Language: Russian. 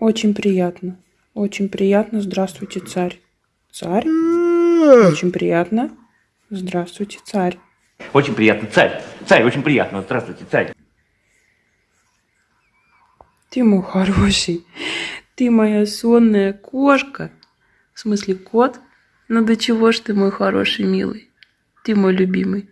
Очень приятно. Очень приятно. Здравствуйте, царь. Царь? М-м-м. Очень приятно. Здравствуйте, царь. Очень приятно, царь. Царь, очень приятно. Здравствуйте, царь. Ты мой хороший. Ты моя сонная кошка. В смысле, кот? Ну до чего ж ты мой хороший, милый? Ты мой любимый.